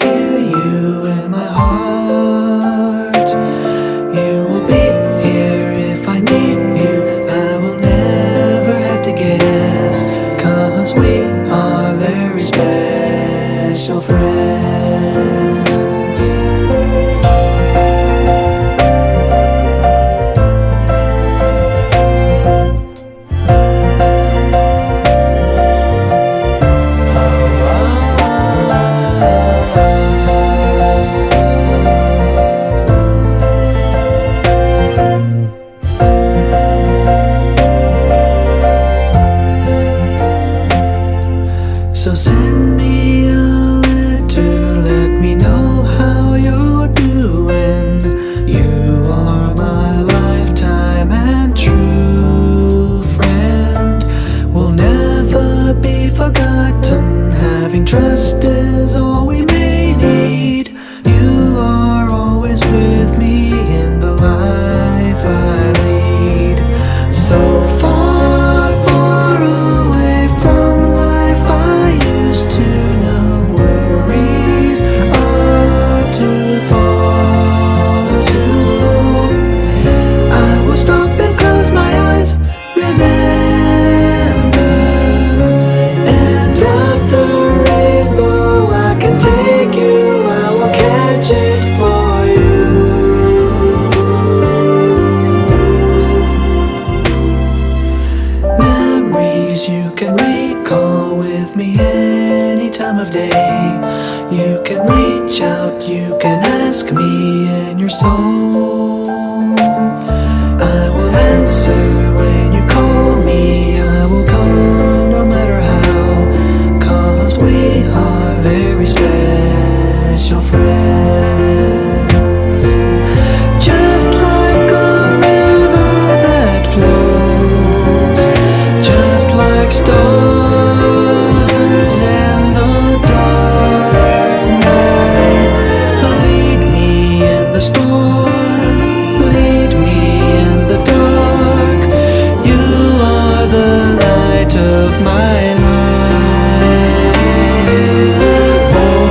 hear you in my heart. You will be here if I need you. I will never have to guess. Cause we are very special friends So send me a letter, let me know how you're doing. You are my lifetime and true friend. Will never be forgotten, having trust is all reach out, you can ask me in your soul. of my life. Oh,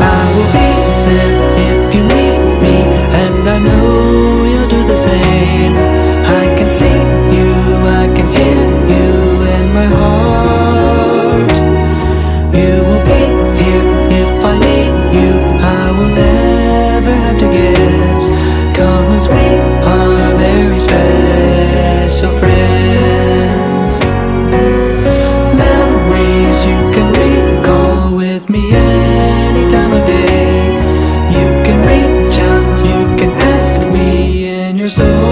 I will be there if you need me And I know you'll do the same. I can see you, I can hear you And my heart. soul